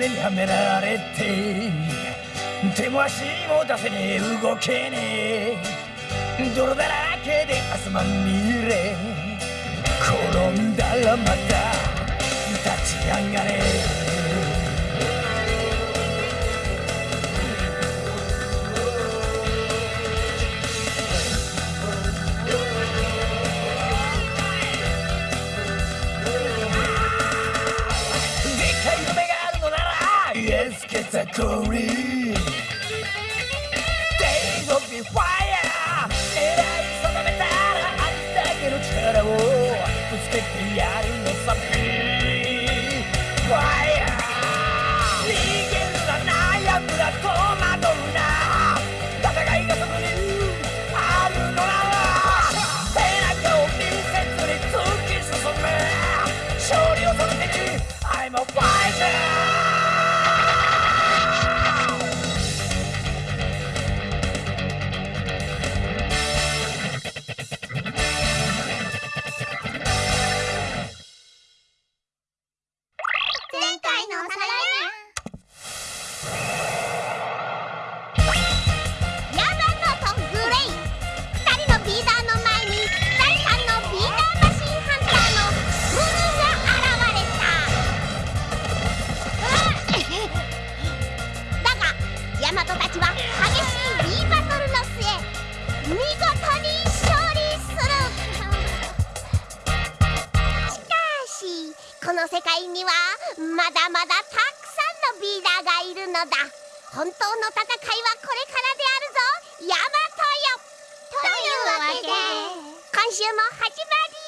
目にはめられて手も足も出せねえ。動けねえ。泥だらけで汗まみれ。転んだらまた立ち上がれ。ザコリ Days of the fire 狙い定めたらありだけの力 magic.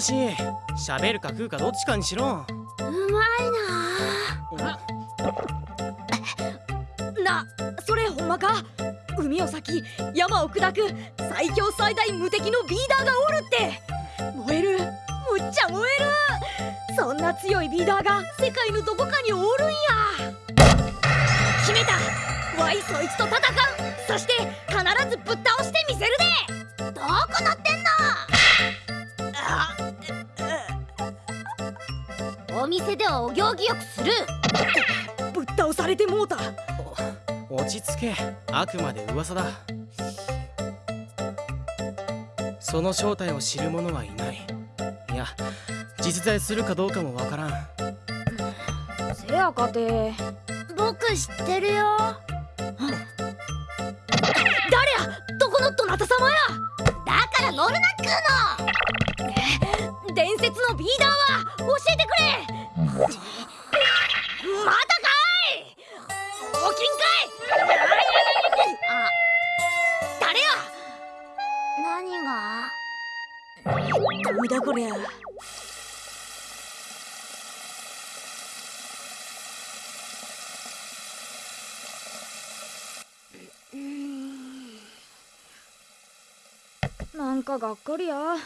し喋るか食うかどっちかにしろ。うまいななそれほんまか？海を咲き山を砕く最強最大無敵のビーダーがおるって。燃える。むっちゃ燃える。そんな強いビーダーが世界のどこかにおるんや。決めた。わいそいつと戦うお店ではお行儀よくする。ぶっ倒されてもうた。落ち着け。あくまで噂だ。その正体を知る者はいない。いや実在するかどうかもわからん。せやかて。僕知ってるよ。誰や？どこのどなた様や？だから乗るなっつうの伝説のビーダーは教えてくれ。またかい。おきんかい。あ誰や。何が？だこりゃ。なんかがっかりや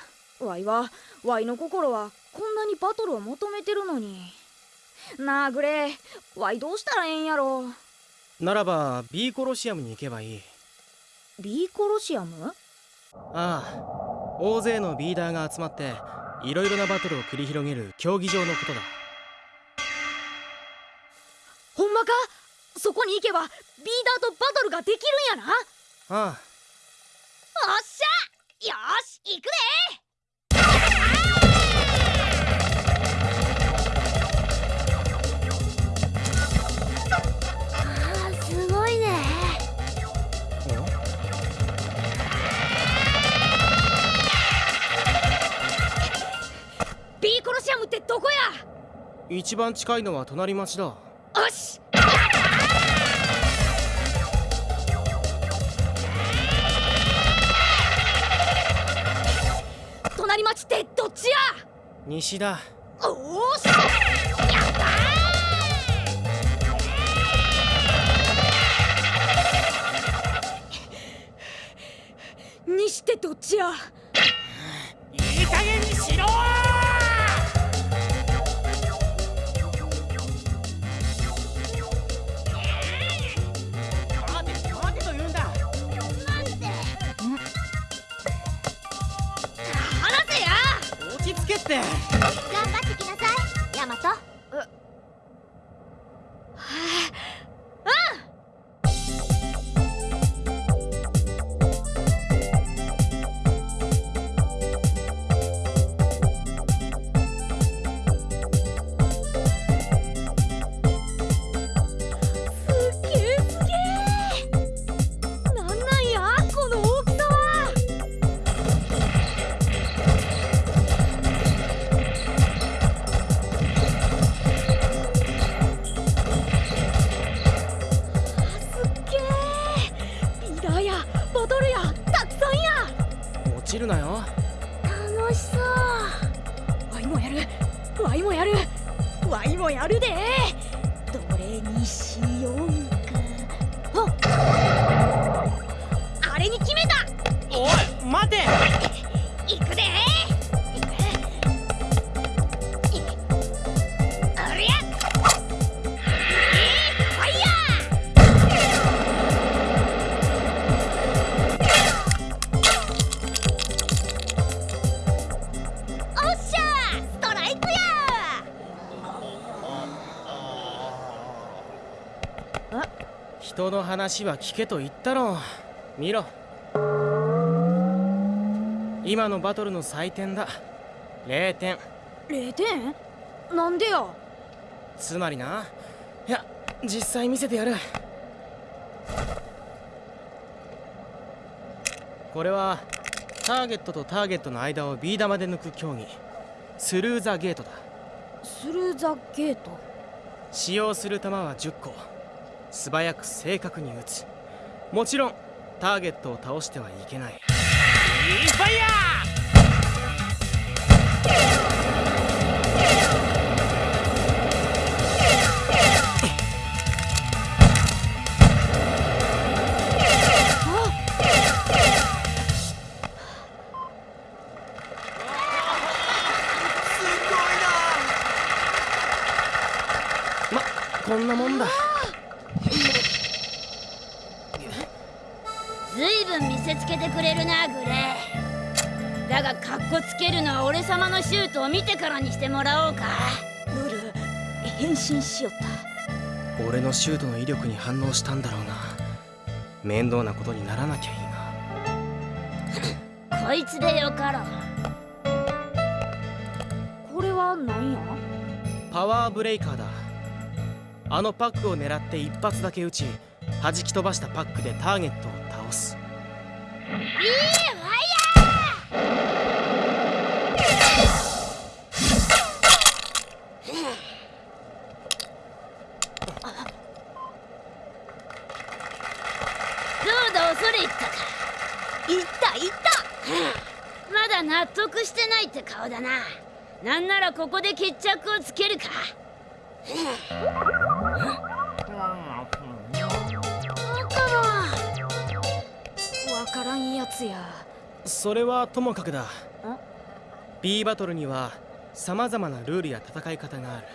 わいはわいの心はこんなにバトルを求めてるのに。なあグレー。ワイどうしたらええんやろ。ならば B コロシアムに行けばいい。B コロシアム？ああ大勢のビーダーが集まっていろいろなバトルを繰り広げる競技場のことだ。ほんまか？そこに行けばビーダーとバトルができるんやな？ああ。おっしゃ！よし行くで一番近いのは隣町だ。よし。隣町ってどっちや？西だ。おー人の話は聞けと言ったろ見ろ。今のバトルの採点だ。0点0点なんでや？つまりな。いや実際見せてやる。これはターゲットとターゲットの間をビー玉で抜く競技。スルーザゲートだ。スルーザゲート？使用する球は10個素早く正確に打ちもちろんターゲットを倒してはいけない。インファイヤしてもらおうか。ブル変身しよった。俺のシュートの威力に反応したんだろうな。面倒なことにならなきゃいいな。こいつでよかろう。これは何や？パワーブレイカーだ。あのパックを狙って一発だけ撃ち弾き飛ばしたパックでターゲットを倒す。どうだ恐れ入ったかいったいったまだ納得してないって顔だななんならここで決着をつけるか。わからんやつやそれはともかくだ B バトルには様々なルールや戦い方がある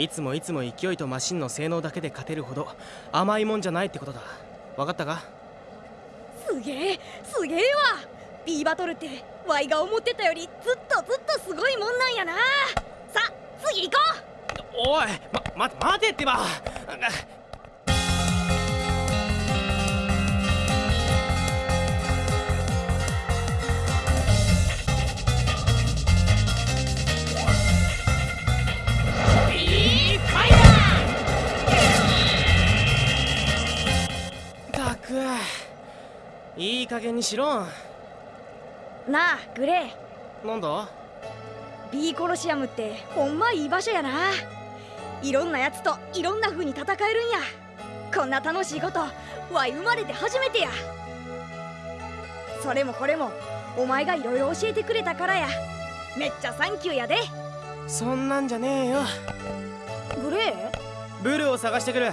いつもいつも勢いとマシンの性能だけで勝てるほど甘いもんじゃないってことだ分かったかすげえすげえわ B バトルってワイが思ってたよりずっとずっとすごいもんなんやな。さ次行こう。おいま、ま、待てってば。いい加減にしろ。なあグレー。なんだ？ビーコロシアムってほんまいい場所やな。いろんなやつといろんな風に戦えるんや。こんな楽しいことわい生まれて初めてや。それもこれもお前がいろいろ教えてくれたからや。めっちゃサンキューやで。そんなんじゃねえよ。グレー？ブルを探してくる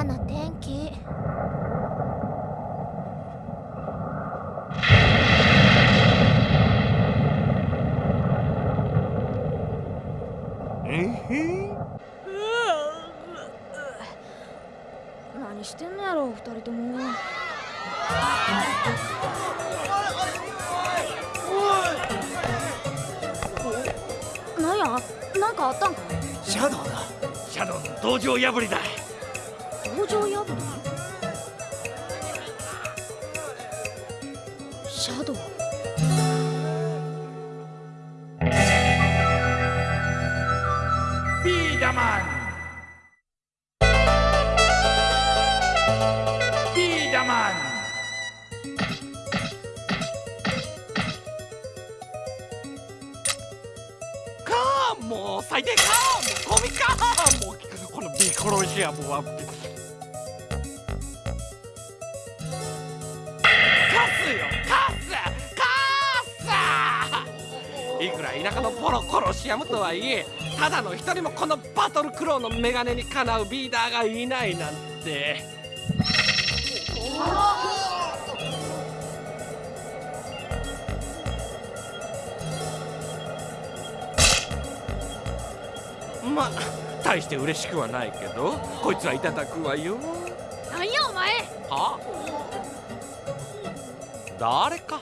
嫌な天気何してんのやろ二人とも。なんや？なんかあったんかシャドウだ。シャドウの道場破りだビーダマンビーダマンかーもう最低かーもうゴミかーもうこのビーコロシアムはカスよカスカスいくら田舎のポロコロシアムとはいえただの一人もこのバトルクローのメガネにかなうビーダーがいないなんて。まあ大して嬉しくはないけどこいつはいただくわよ。なんやお前。は誰か？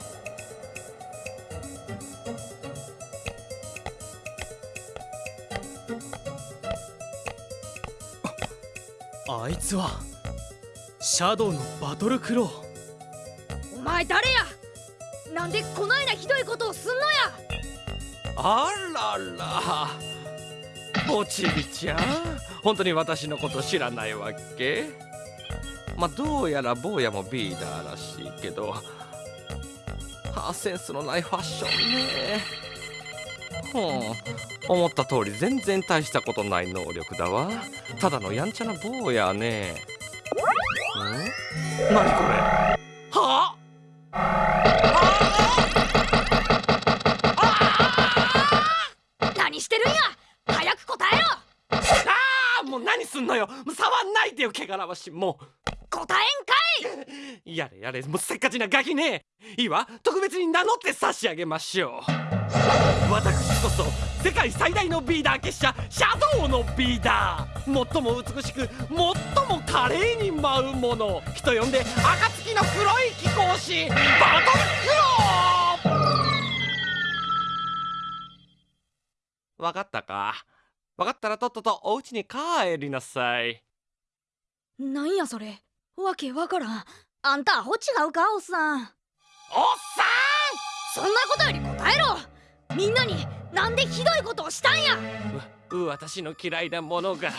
あいつはシャドウのバトルクロー。お前誰や？なんでこないなひどいことをすんのや？あららおちびちゃん。本当に私のこと知らないわけ？まあどうやら坊やもビーダーらしいけどはあセンスのないファッションね。ほう思った通り全然大したことない能力だわ。ただのやんちゃな坊やね。ん？何これ？はあ？何してるんや？早く答えろ！ああもう何すんのよ。触んないでよ汚らわし。いも答えんか やれやれもうせっかちなガキね。いいわ特別に名乗って差し上げましょう。私こそ世界最大のビーダー結社シャドウのビーダー。最も美しく最も華麗に舞うもの人呼んで暁の黒い貴公子バトルクロー。わかったか。わかったらとっととお家に帰りなさい。なんやそれ。わけわからん。あんたアホ違うかおっさん。おっさそんなことより答えろ。みんなになんでひどいことをしたんや。私の嫌いなものが2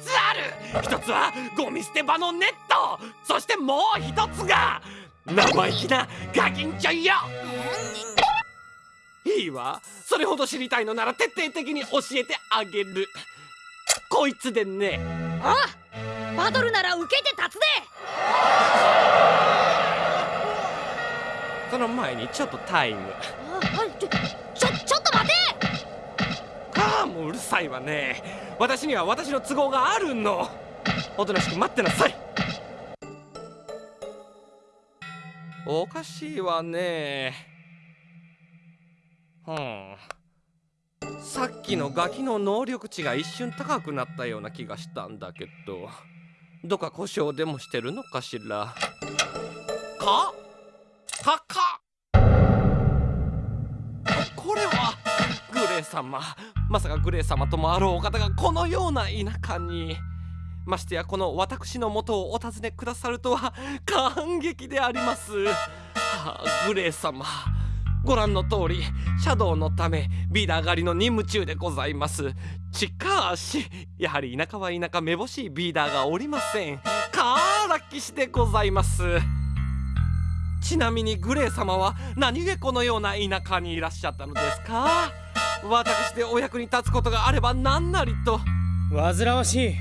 つある。一つはゴミ捨て場のネット。そしてもう一つが生意気なガキンチョよ。いいわ。それほど知りたいのなら徹底的に教えてあげる。こいつでね。あバトルなら受けて立つでその前にちょっとタイム。ああちょちょちょっと待て！ああもううるさいわね。私には私の都合があるの。おとなしく待ってなさい。おかしいわね。うん。さっきのガキの能力値が一瞬高くなったような気がしたんだけどどっか故障でもしてるのかしら？か？かかこれはグレー様。まさかグレー様ともあろうお方がこのような田舎に。ましてやこの私の元をお尋ねくださるとは感激であります。はあグレー様。ご覧の通りシャドウのためビーダー狩りの任務中でございます。しかしやはり田舎は田舎めぼしいビーダーがおりません。カーラ騎士でございます。ちなみにグレー様は何故このような田舎にいらっしゃったのですか？私でお役に立つことがあれば何なりと。煩わしい。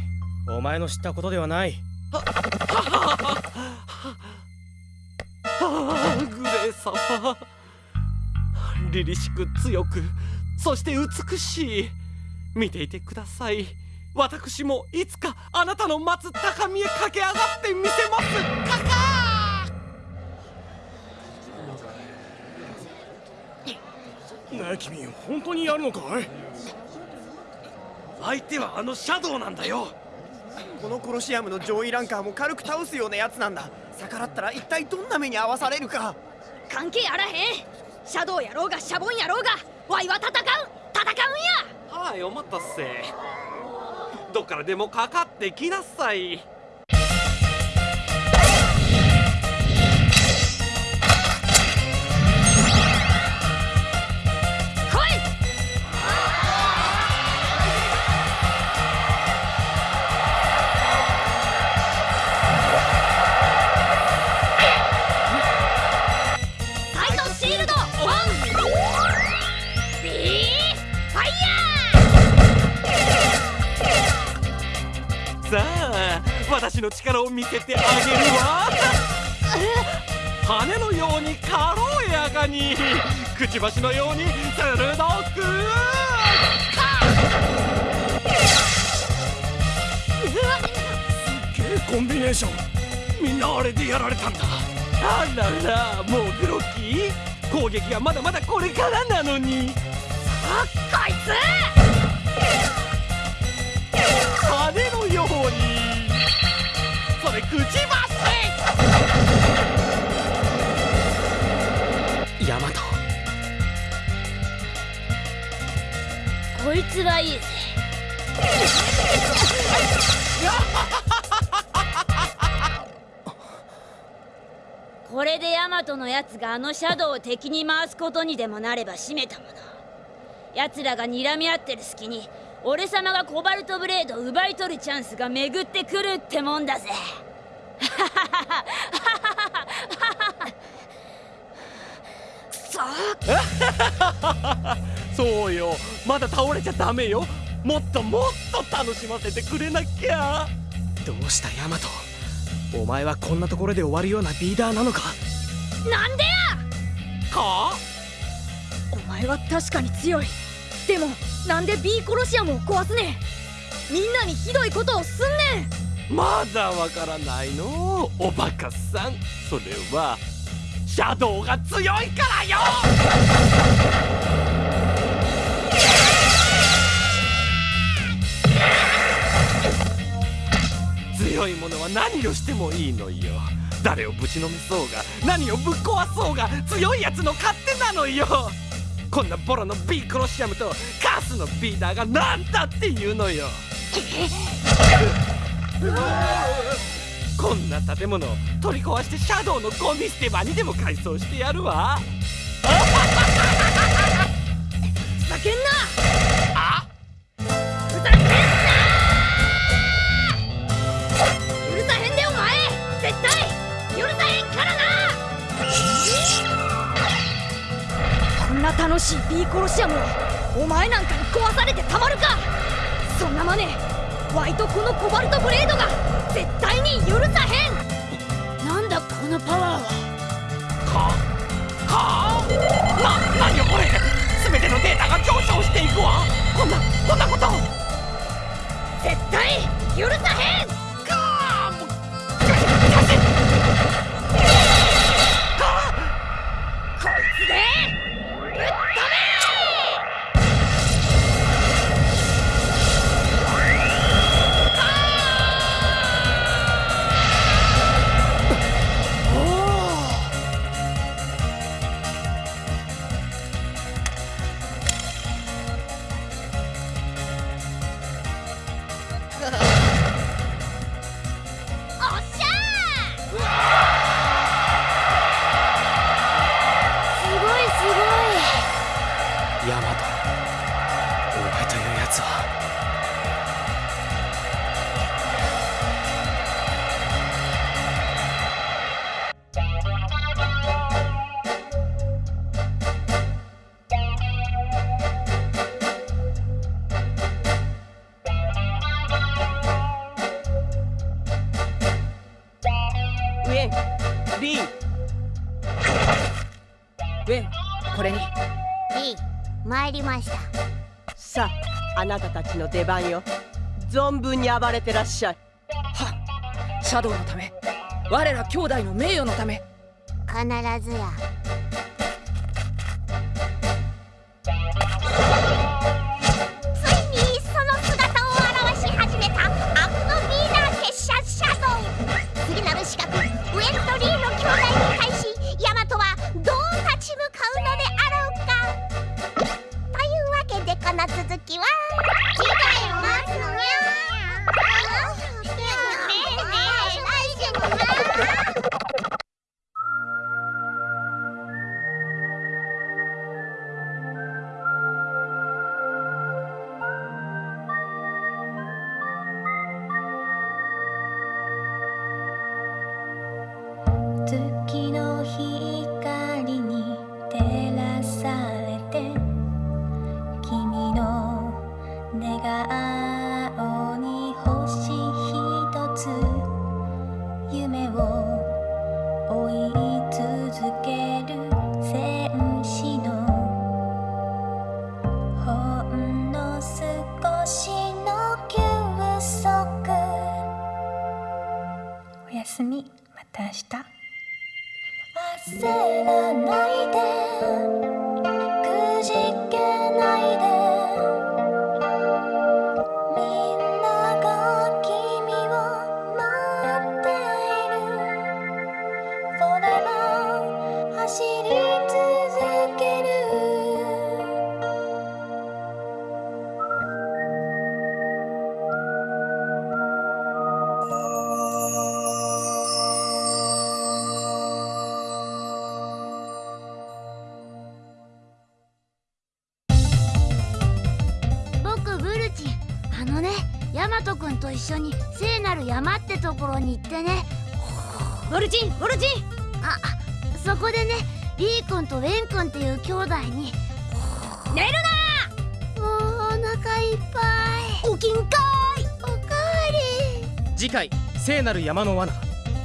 お前の知ったことではない。はあグレー様凛々しく強くそして美しい見ていてください。私もいつかあなたの待つ高みへ駆け上がってみせます。カカなあ君本当にやるのかい？相手はあのシャドウなんだよ。このコロシアムの上位ランカーも軽く倒すようなやつなんだ。逆らったら一体どんな目に遭わされるか。関係あらへん。シャドウやろうがシャボンやろうがワイは戦う。戦うんやはいお待たせ。どっからでもかかってきなさい。の力を見せてあげるわ。羽のように軽やかにくちばしのように鋭く。コンビネーション。みんなあれでやられたんだ。あららもうグロッキー攻撃がまだまだこれからなのに。あこいつそれくちばしヤマトこいつはいいぜ。これでヤマトのやつがあのシャドウを敵に回すことにでもなれば締めたもの。奴らが睨み合ってる隙に俺様がコバルトブレードを奪い取るチャンスが巡ってくるってもんだぜく そそうよ。まだ倒れちゃダメよ。もっともっと楽しませてくれなきゃ。どうしたヤマト。お前はこんなところで終わるようなビーダーなのか。なんでや！かお前は確かに強い。でもなんで B コロシアムを壊すねん。みんなにひどいことをすんねんまだわからないの？おバカさん。それはシャドウが強いからよ！強いものは何をしてもいいのよ。誰をぶちのめそうが何をぶっ壊そうが強いやつの勝手なのよ。こんなボロの B クロシアムとカスのビーダーが何だって言うのよ。こんな建物取り壊してシャドウのゴミ捨て場にでも改装してやるわ。ふざけんな！あふざけんな許さへんでお前！絶対！許さへんからな！こんな楽しい B コロシアムをお前なんかに壊されてたまるか！そんなマネワイとこのコバルトブレードが絶対に許さへん。なんだこのパワーは。かかな何よこれ。全てのデータが上昇していくわ。こんなこんなこと。絶対許さへんました。さああなたたちの出番よ。存分に暴れてらっしゃい。はっ。シャドウのため。我ら兄弟の名誉のため。必ずや寝顔山ってところに行ってね。ボルチンボルチン。あそこでねリー君とウェン君っていう兄弟に。寝るもうお腹いっぱい。な起きんかおかわり。次回聖なる山の罠。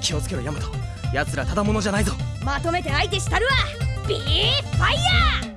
気をつけろヤマト。奴らただ者じゃないぞ。いまとめて相手したるわ。ビーファイヤー